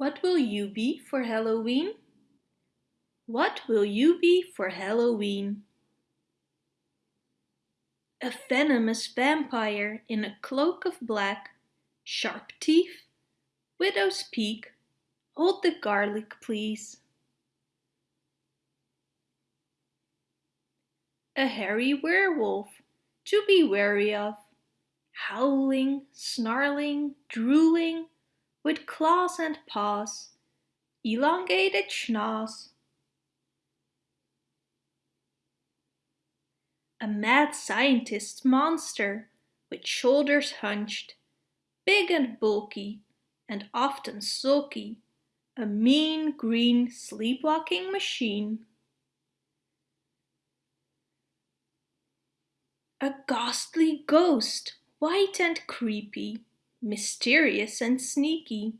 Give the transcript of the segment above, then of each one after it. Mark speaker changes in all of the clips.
Speaker 1: What will you be for Halloween? What will you be for Halloween? A venomous vampire in a cloak of black, sharp teeth, widow's peak, hold the garlic please. A hairy werewolf to be wary of, howling, snarling, drooling, with claws and paws, elongated schnoz. A mad scientist monster with shoulders hunched, big and bulky, and often sulky, a mean green sleepwalking machine. A ghastly ghost, white and creepy, mysterious and sneaky.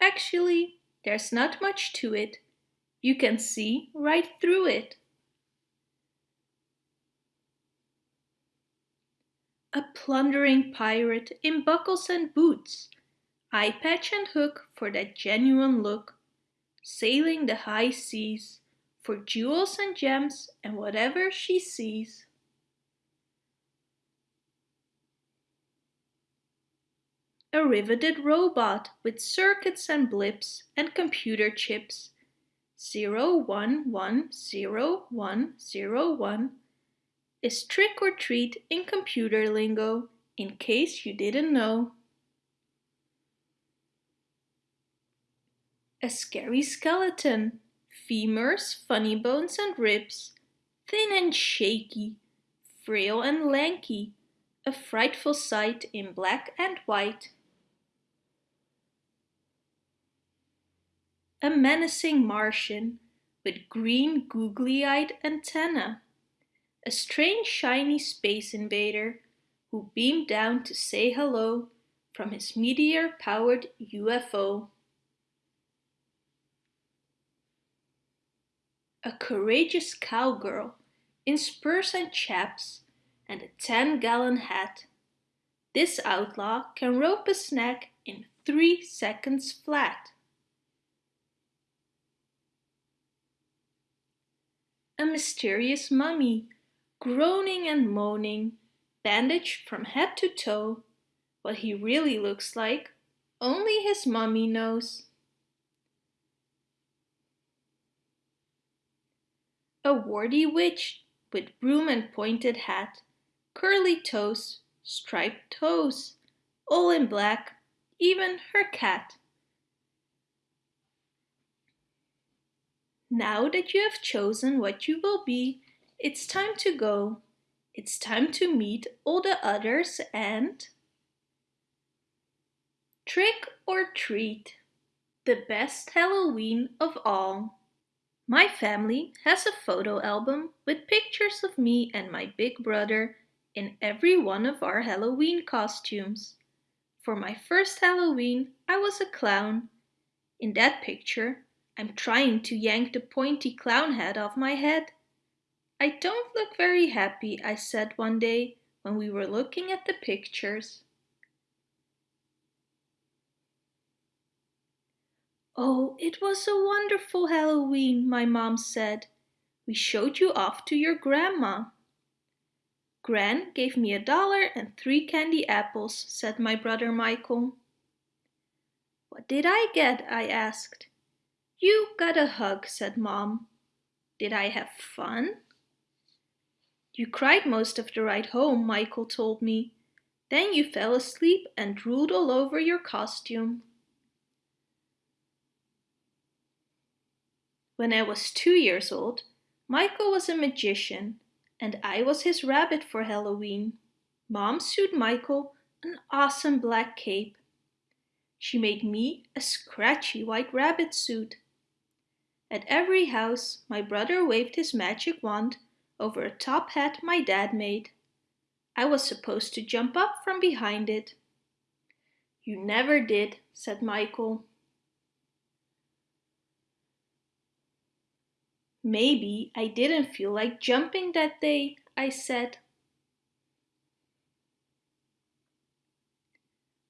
Speaker 1: Actually, there's not much to it. You can see right through it. A plundering pirate in buckles and boots, eye patch and hook for that genuine look, sailing the high seas for jewels and gems and whatever she sees. A riveted robot with circuits and blips and computer chips. 011001 is trick or treat in computer lingo, in case you didn't know. A scary skeleton, femurs, funny bones and ribs, thin and shaky, frail and lanky, a frightful sight in black and white. A menacing Martian with green googly-eyed antenna, a strange shiny space invader who beamed down to say hello from his meteor-powered UFO. A courageous cowgirl in spurs and chaps and a 10-gallon hat. This outlaw can rope a snack in three seconds flat. A mysterious mummy, groaning and moaning, bandaged from head to toe. What he really looks like, only his mummy knows. A warty witch with broom and pointed hat, curly toes, striped toes, all in black, even her cat. Now that you have chosen what you will be, it's time to go. It's time to meet all the others and trick or treat. The best Halloween of all. My family has a photo album with pictures of me and my big brother in every one of our Halloween costumes. For my first Halloween, I was a clown. In that picture, I'm trying to yank the pointy clown head off my head. I don't look very happy, I said one day when we were looking at the pictures. Oh, it was a wonderful Halloween, my mom said. We showed you off to your grandma. Gran gave me a dollar and three candy apples, said my brother Michael. What did I get? I asked. You got a hug, said Mom. Did I have fun? You cried most of the ride home, Michael told me. Then you fell asleep and drooled all over your costume. When I was two years old, Michael was a magician and I was his rabbit for Halloween. Mom sewed Michael an awesome black cape. She made me a scratchy white rabbit suit at every house, my brother waved his magic wand over a top hat my dad made. I was supposed to jump up from behind it. You never did, said Michael. Maybe I didn't feel like jumping that day, I said.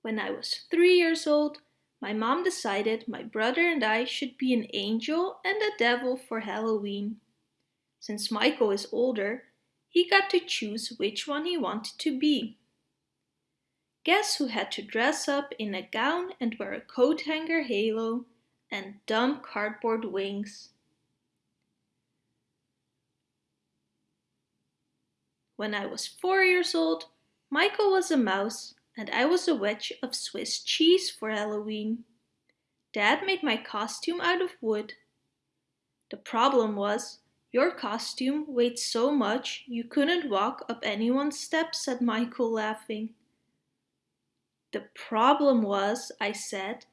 Speaker 1: When I was three years old, my mom decided my brother and I should be an angel and a devil for Halloween. Since Michael is older, he got to choose which one he wanted to be. Guess who had to dress up in a gown and wear a coat hanger halo and dumb cardboard wings? When I was four years old, Michael was a mouse and I was a wedge of Swiss cheese for Halloween. Dad made my costume out of wood. The problem was, your costume weighed so much you couldn't walk up anyone's steps, said Michael, laughing. The problem was, I said,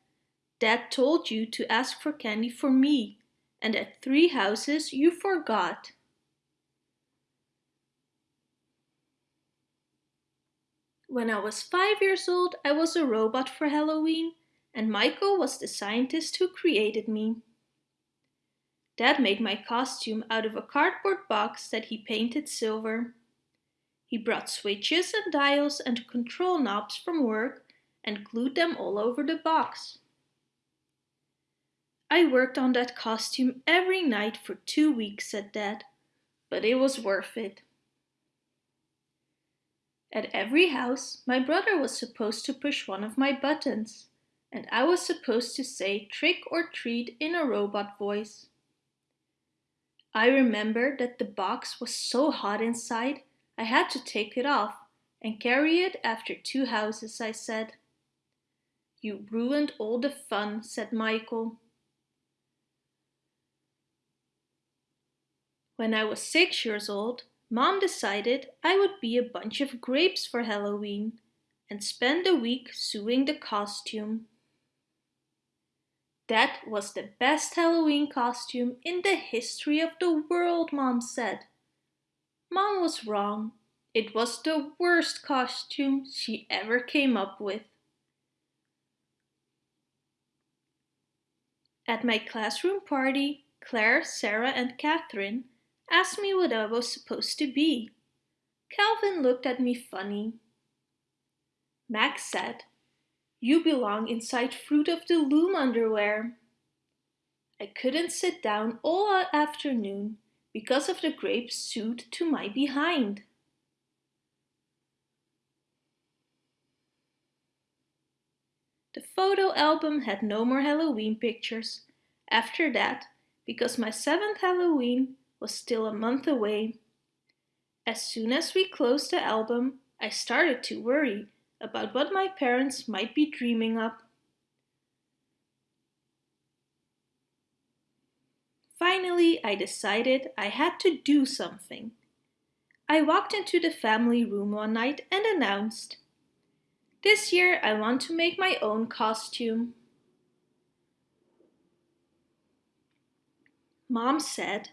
Speaker 1: Dad told you to ask for candy for me, and at three houses you forgot. When I was five years old, I was a robot for Halloween, and Michael was the scientist who created me. Dad made my costume out of a cardboard box that he painted silver. He brought switches and dials and control knobs from work and glued them all over the box. I worked on that costume every night for two weeks, said Dad, but it was worth it. At every house, my brother was supposed to push one of my buttons, and I was supposed to say trick or treat in a robot voice. I remember that the box was so hot inside, I had to take it off and carry it after two houses, I said. You ruined all the fun, said Michael. When I was six years old, Mom decided I would be a bunch of grapes for Halloween and spend a week sewing the costume. That was the best Halloween costume in the history of the world, Mom said. Mom was wrong. It was the worst costume she ever came up with. At my classroom party, Claire, Sarah and Catherine asked me what I was supposed to be. Calvin looked at me funny. Max said, You belong inside Fruit of the Loom underwear. I couldn't sit down all afternoon because of the grapes sewed to my behind. The photo album had no more Halloween pictures. After that, because my seventh Halloween was still a month away. As soon as we closed the album, I started to worry about what my parents might be dreaming up. Finally, I decided I had to do something. I walked into the family room one night and announced, This year I want to make my own costume. Mom said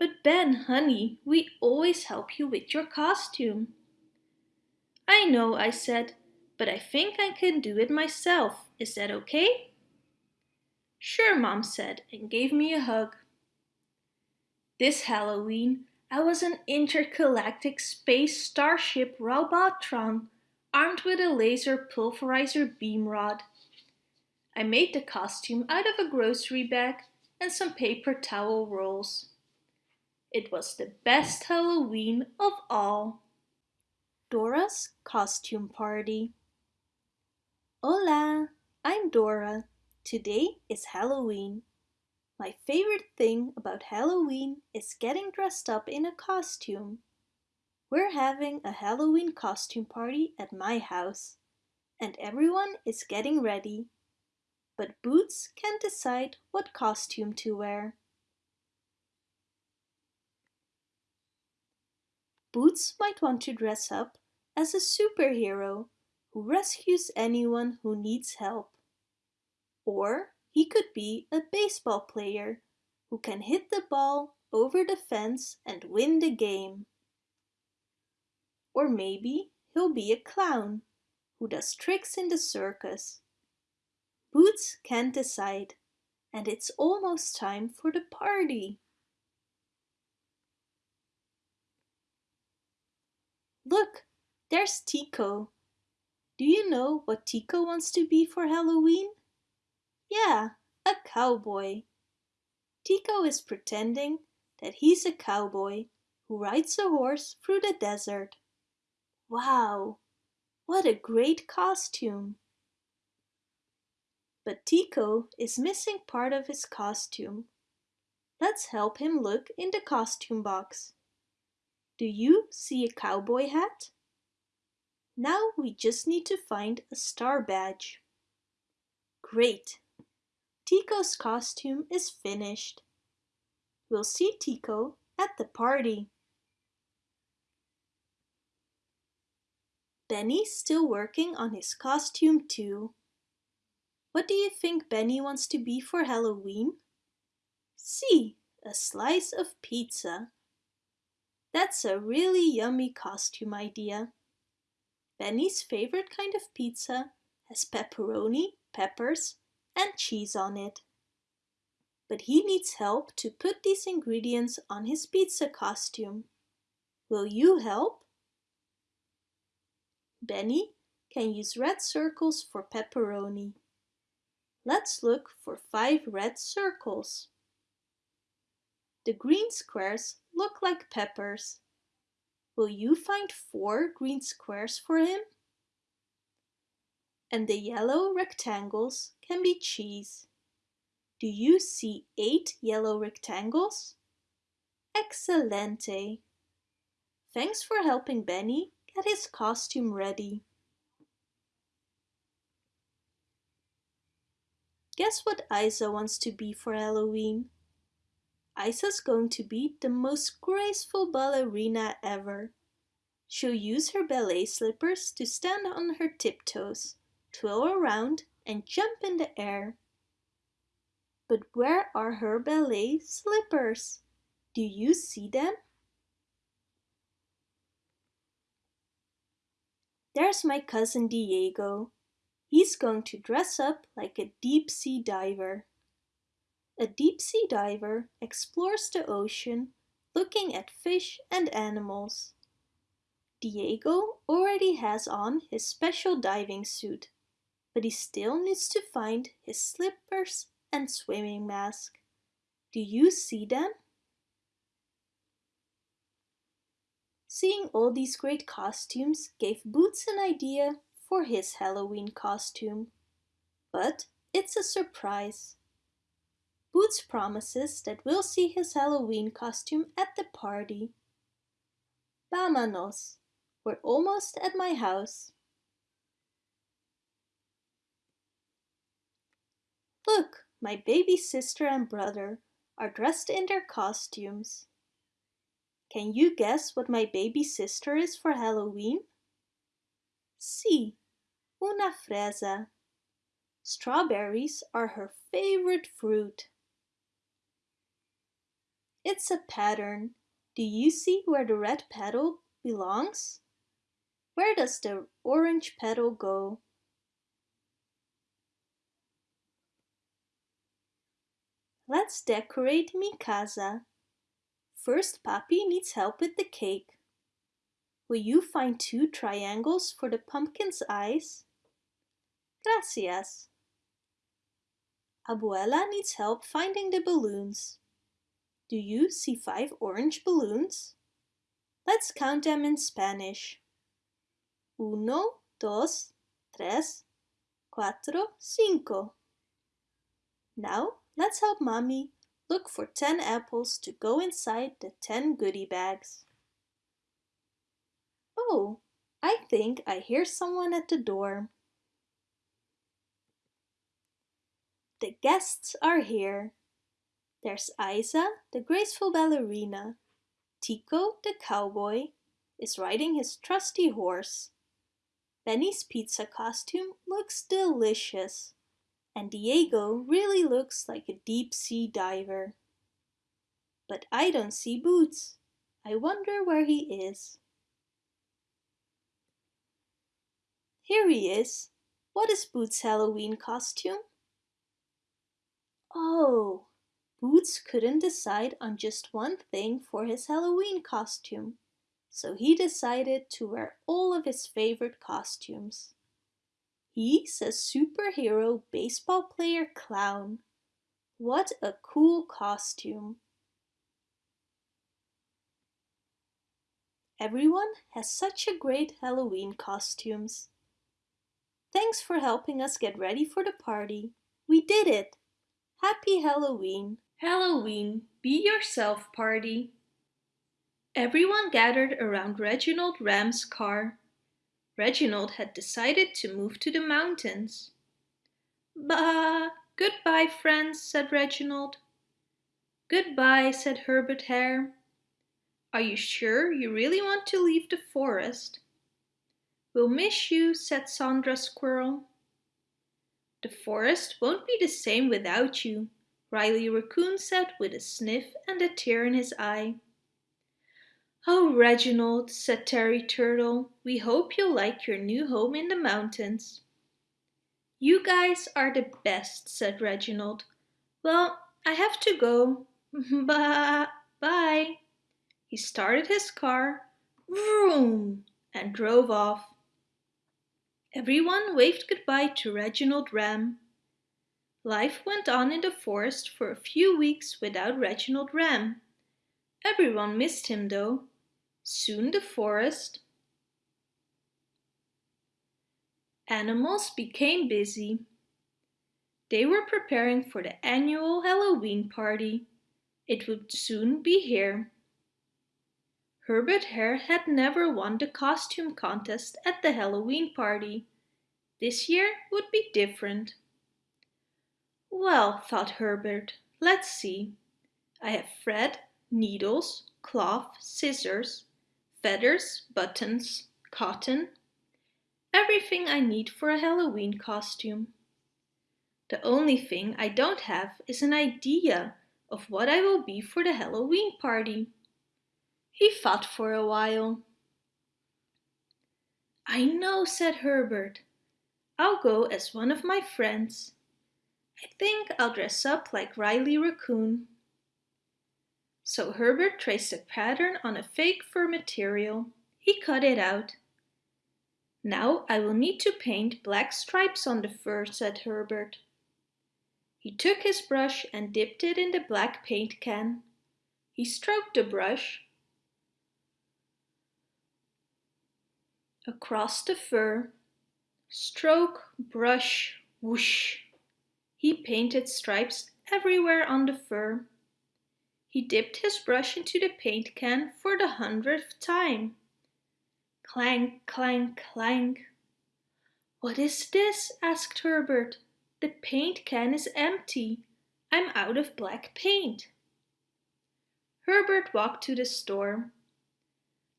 Speaker 1: but Ben, honey, we always help you with your costume. I know, I said, but I think I can do it myself. Is that okay? Sure, Mom said and gave me a hug. This Halloween, I was an intergalactic space starship Robotron, armed with a laser pulverizer beam rod. I made the costume out of a grocery bag and some paper towel rolls. It was the best Halloween of all. Dora's Costume Party Hola, I'm Dora. Today is Halloween. My favorite thing about Halloween is getting dressed up in a costume. We're having a Halloween costume party at my house, and everyone is getting ready. But Boots can't decide what costume to wear. Boots might want to dress up as a superhero who rescues anyone who needs help. Or he could be a baseball player who can hit the ball over the fence and win the game. Or maybe he'll be a clown who does tricks in the circus. Boots can't decide, and it's almost time for the party. Look, there's Tico. Do you know what Tico wants to be for Halloween? Yeah, a cowboy. Tico is pretending that he's a cowboy who rides a horse through the desert. Wow, what a great costume! But Tico is missing part of his costume. Let's help him look in the costume box. Do you see a cowboy hat? Now we just need to find a star badge. Great! Tico's costume is finished. We'll see Tico at the party. Benny's still working on his costume too. What do you think Benny wants to be for Halloween? See, a slice of pizza. That's a really yummy costume idea. Benny's favorite kind of pizza has pepperoni, peppers and cheese on it. But he needs help to put these ingredients on his pizza costume. Will you help? Benny can use red circles for pepperoni. Let's look for five red circles. The green squares look like peppers. Will you find four green squares for him? And the yellow rectangles can be cheese. Do you see eight yellow rectangles? Excelente! Thanks for helping Benny get his costume ready. Guess what Isa wants to be for Halloween? Isa's going to be the most graceful ballerina ever. She'll use her ballet slippers to stand on her tiptoes, twirl around and jump in the air. But where are her ballet slippers? Do you see them? There's my cousin Diego. He's going to dress up like a deep sea diver. A deep sea diver explores the ocean looking at fish and animals. Diego already has on his special diving suit, but he still needs to find his slippers and swimming mask. Do you see them? Seeing all these great costumes gave Boots an idea for his Halloween costume. But it's a surprise. Boots promises that we'll see his Halloween costume at the party. Vámonos! We're almost at my house. Look, my baby sister and brother are dressed in their costumes. Can you guess what my baby sister is for Halloween? Sí, una fresa. Strawberries are her favorite fruit. It's a pattern. Do you see where the red petal belongs? Where does the orange petal go? Let's decorate mi casa. First, Papi needs help with the cake. Will you find two triangles for the pumpkin's eyes? Gracias. Abuela needs help finding the balloons. Do you see five orange balloons? Let's count them in Spanish. Uno, dos, tres, cuatro, cinco. Now let's help Mommy Look for 10 apples to go inside the 10 goodie bags. Oh, I think I hear someone at the door. The guests are here. There's Isa, the graceful ballerina. Tico, the cowboy, is riding his trusty horse. Benny's pizza costume looks delicious and Diego really looks like a deep sea diver. But I don't see Boots. I wonder where he is. Here he is. What is Boots' Halloween costume? Oh, Boots couldn't decide on just one thing for his Halloween costume, so he decided to wear all of his favorite costumes. He's a superhero baseball player clown. What a cool costume. Everyone has such a great Halloween costumes. Thanks for helping us get ready for the party. We did it! Happy Halloween! Halloween, be yourself party. Everyone gathered around Reginald Ram's car. Reginald had decided to move to the mountains. Bah! Goodbye, friends, said Reginald. Goodbye, said Herbert Hare. Are you sure you really want to leave the forest? We'll miss you, said Sandra Squirrel. The forest won't be the same without you, Riley Raccoon said with a sniff and a tear in his eye. Oh, Reginald, said Terry Turtle, we hope you'll like your new home in the mountains. You guys are the best, said Reginald. Well, I have to go. Bye. He started his car, vroom, and drove off. Everyone waved goodbye to Reginald Ram. Life went on in the forest for a few weeks without Reginald Ram. Everyone missed him though. Soon the forest animals became busy. They were preparing for the annual Halloween party. It would soon be here. Herbert Hare had never won the costume contest at the Halloween party. This year would be different. Well, thought Herbert, let's see. I have thread, needles, cloth, scissors, feathers, buttons, cotton, everything I need for a Halloween costume. The only thing I don't have is an idea of what I will be for the Halloween party. He thought for a while. I know, said Herbert. I'll go as one of my friends. I think I'll dress up like Riley Raccoon. So Herbert traced a pattern on a fake fur material. He cut it out. Now I will need to paint black stripes on the fur, said Herbert. He took his brush and dipped it in the black paint can. He stroked the brush across the fur. Stroke, brush, whoosh. He painted stripes everywhere on the fur. He dipped his brush into the paint can for the hundredth time. Clank, clank, clank. What is this? asked Herbert. The paint can is empty. I'm out of black paint. Herbert walked to the store.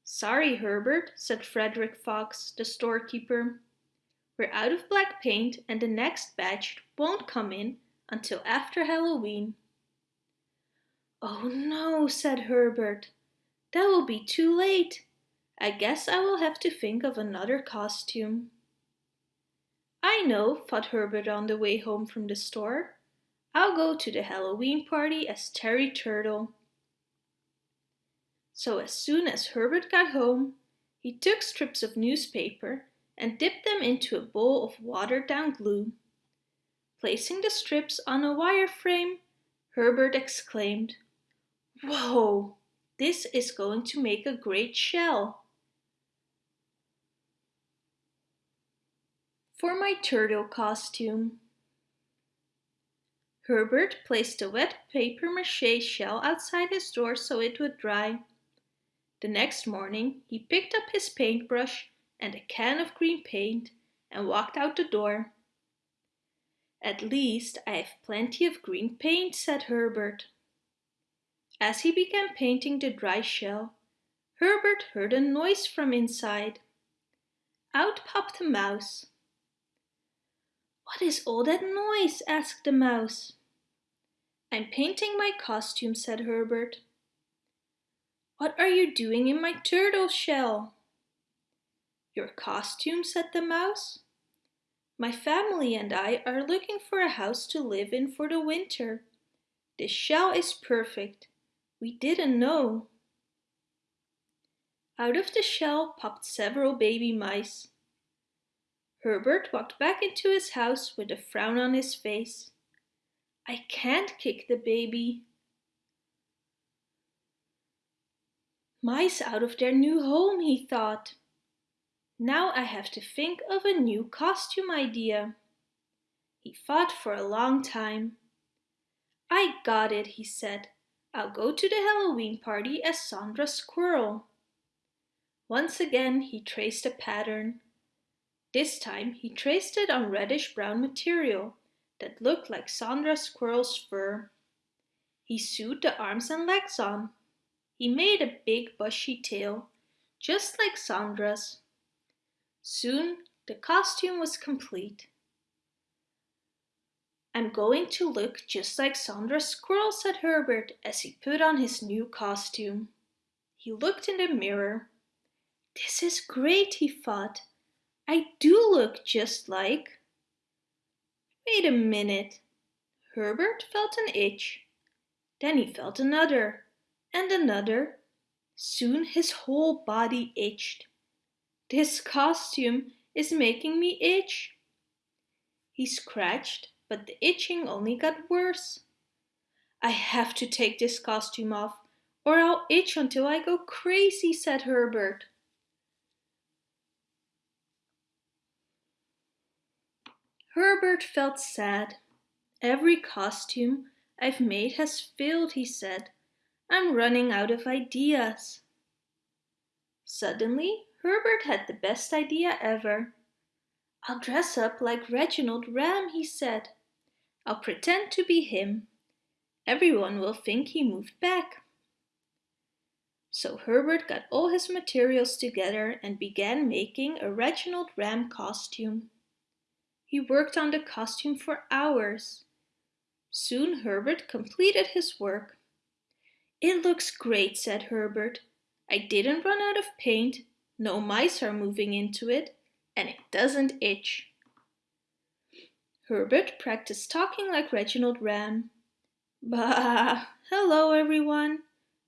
Speaker 1: Sorry, Herbert, said Frederick Fox, the storekeeper. We're out of black paint and the next batch won't come in until after Halloween. Oh no, said Herbert. That will be too late. I guess I will have to think of another costume. I know, thought Herbert on the way home from the store. I'll go to the Halloween party as Terry Turtle. So as soon as Herbert got home, he took strips of newspaper and dipped them into a bowl of watered down glue. Placing the strips on a wire frame, Herbert exclaimed, Whoa, this is going to make a great shell. For my turtle costume. Herbert placed a wet paper mache shell outside his door so it would dry. The next morning he picked up his paintbrush and a can of green paint and walked out the door. At least I have plenty of green paint, said Herbert. As he began painting the dry shell, Herbert heard a noise from inside. Out popped a mouse. What is all that noise? asked the mouse. I'm painting my costume, said Herbert. What are you doing in my turtle shell? Your costume, said the mouse. My family and I are looking for a house to live in for the winter. This shell is perfect. We didn't know. Out of the shell popped several baby mice. Herbert walked back into his house with a frown on his face. I can't kick the baby. Mice out of their new home, he thought. Now I have to think of a new costume idea. He thought for a long time. I got it, he said. I'll go to the Halloween party as Sandra Squirrel. Once again he traced a pattern. This time he traced it on reddish-brown material that looked like Sandra Squirrel's fur. He sewed the arms and legs on. He made a big bushy tail, just like Sandra's. Soon the costume was complete. I'm going to look just like Sandra Squirrel, said Herbert as he put on his new costume. He looked in the mirror. This is great, he thought. I do look just like... Wait a minute. Herbert felt an itch. Then he felt another, and another. Soon his whole body itched. This costume is making me itch. He scratched, but the itching only got worse. I have to take this costume off, or I'll itch until I go crazy, said Herbert. Herbert felt sad. Every costume I've made has failed, he said. I'm running out of ideas. Suddenly, Herbert had the best idea ever. I'll dress up like Reginald Ram, he said. I'll pretend to be him. Everyone will think he moved back. So Herbert got all his materials together and began making a Reginald Ram costume. He worked on the costume for hours. Soon Herbert completed his work. It looks great, said Herbert. I didn't run out of paint no mice are moving into it, and it doesn't itch. Herbert practiced talking like Reginald Ram. Bah! Hello, everyone.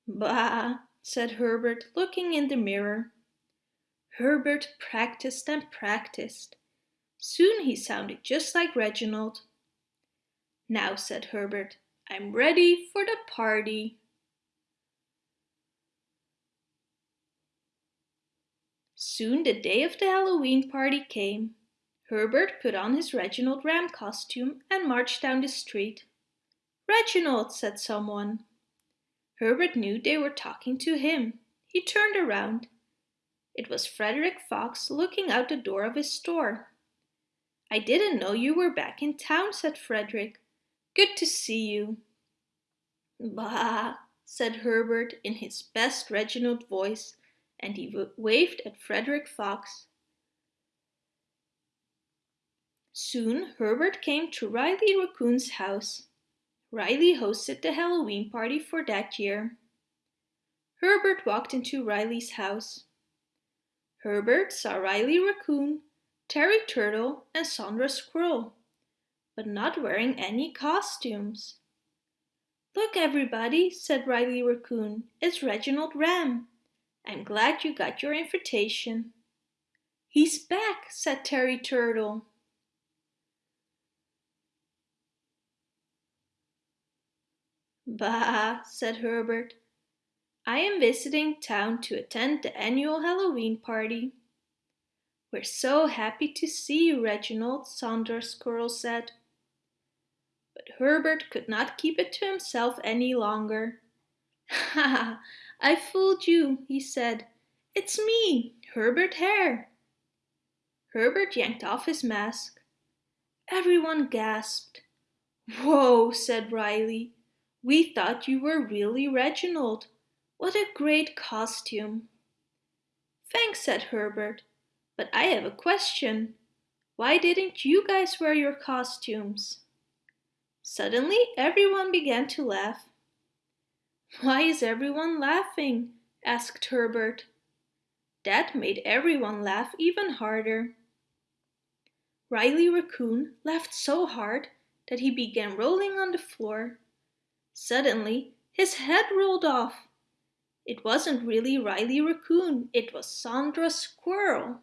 Speaker 1: Bah! said Herbert, looking in the mirror. Herbert practiced and practiced. Soon he sounded just like Reginald. Now, said Herbert, I'm ready for the party. Soon the day of the Halloween party came. Herbert put on his Reginald Ram costume and marched down the street. Reginald, said someone. Herbert knew they were talking to him. He turned around. It was Frederick Fox looking out the door of his store. I didn't know you were back in town, said Frederick. Good to see you. Bah, said Herbert in his best Reginald voice and he waved at Frederick Fox. Soon Herbert came to Riley Raccoon's house. Riley hosted the Halloween party for that year. Herbert walked into Riley's house. Herbert saw Riley Raccoon, Terry Turtle and Sandra Squirrel, but not wearing any costumes. Look everybody, said Riley Raccoon, it's Reginald Ram. I'm glad you got your invitation. He's back, said Terry Turtle. Bah, said Herbert. I am visiting town to attend the annual Halloween party. We're so happy to see you, Reginald, Sandra Squirrel said. But Herbert could not keep it to himself any longer. Ha I fooled you, he said. It's me, Herbert Hare. Herbert yanked off his mask. Everyone gasped. Whoa, said Riley. We thought you were really Reginald. What a great costume. Thanks, said Herbert. But I have a question. Why didn't you guys wear your costumes? Suddenly, everyone began to laugh. Why is everyone laughing? asked Herbert. That made everyone laugh even harder. Riley Raccoon laughed so hard that he began rolling on the floor. Suddenly, his head rolled off. It wasn't really Riley Raccoon, it was Sandra Squirrel.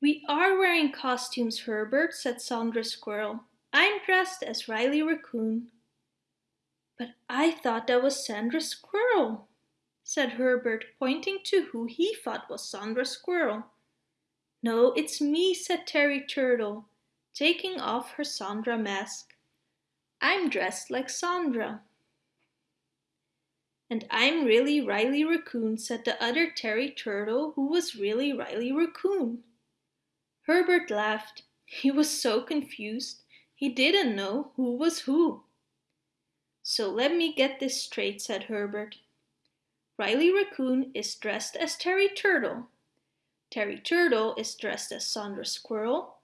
Speaker 1: We are wearing costumes, Herbert, said Sandra Squirrel. I'm dressed as Riley Raccoon. But I thought that was Sandra Squirrel, said Herbert, pointing to who he thought was Sandra Squirrel. No, it's me, said Terry Turtle, taking off her Sandra mask. I'm dressed like Sandra. And I'm really Riley Raccoon, said the other Terry Turtle, who was really Riley Raccoon. Herbert laughed. He was so confused. He didn't know who was who. So let me get this straight, said Herbert. Riley Raccoon is dressed as Terry Turtle. Terry Turtle is dressed as Sandra Squirrel.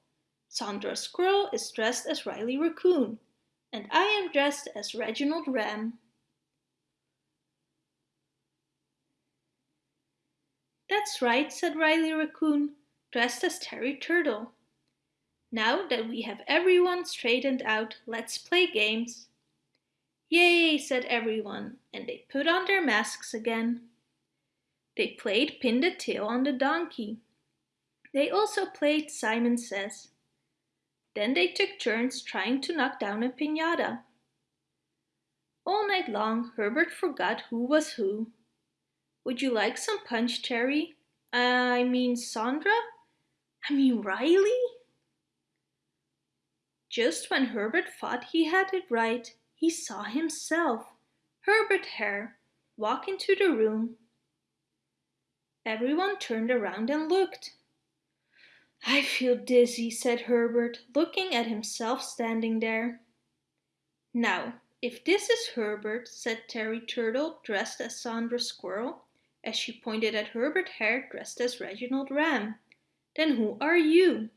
Speaker 1: Sandra Squirrel is dressed as Riley Raccoon. And I am dressed as Reginald Ram. That's right, said Riley Raccoon, dressed as Terry Turtle. Now that we have everyone straightened out, let's play games. Yay, said everyone, and they put on their masks again. They played Pin the Tail on the Donkey. They also played Simon Says. Then they took turns trying to knock down a piñata. All night long, Herbert forgot who was who. Would you like some punch, Terry? I mean Sandra? I mean Riley? Just when Herbert thought he had it right, he saw himself, Herbert Hare, walk into the room. Everyone turned around and looked. I feel dizzy, said Herbert, looking at himself standing there. Now, if this is Herbert, said Terry Turtle, dressed as Sandra Squirrel, as she pointed at Herbert Hare dressed as Reginald Ram, then who are you?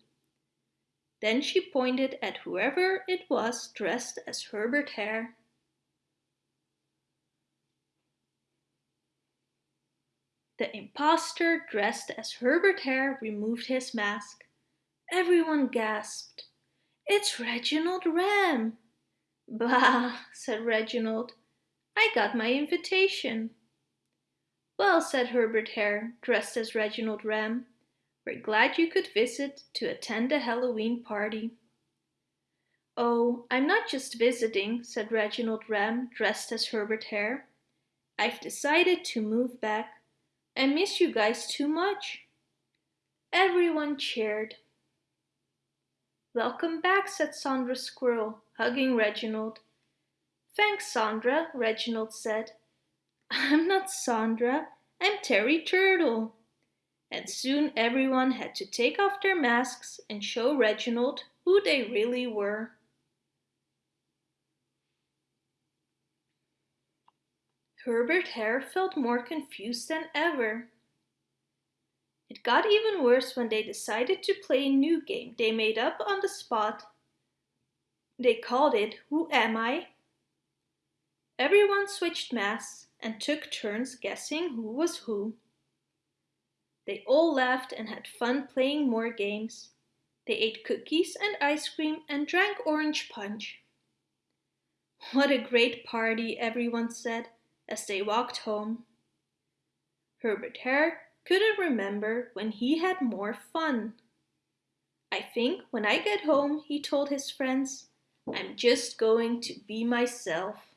Speaker 1: Then she pointed at whoever it was dressed as Herbert Hare. The impostor dressed as Herbert Hare removed his mask. Everyone gasped. It's Reginald Ram. Bah, said Reginald. I got my invitation. Well, said Herbert Hare, dressed as Reginald Ram, we're glad you could visit to attend the Halloween party. Oh, I'm not just visiting, said Reginald Ram, dressed as Herbert Hare. I've decided to move back. I miss you guys too much. Everyone cheered. Welcome back, said Sandra Squirrel, hugging Reginald. Thanks, Sandra, Reginald said. I'm not Sandra, I'm Terry Turtle and soon everyone had to take off their masks and show Reginald who they really were. Herbert Hare felt more confused than ever. It got even worse when they decided to play a new game they made up on the spot. They called it Who Am I? Everyone switched masks and took turns guessing who was who. They all laughed and had fun playing more games. They ate cookies and ice cream and drank orange punch. What a great party, everyone said as they walked home. Herbert Hare couldn't remember when he had more fun. I think when I get home, he told his friends, I'm just going to be myself.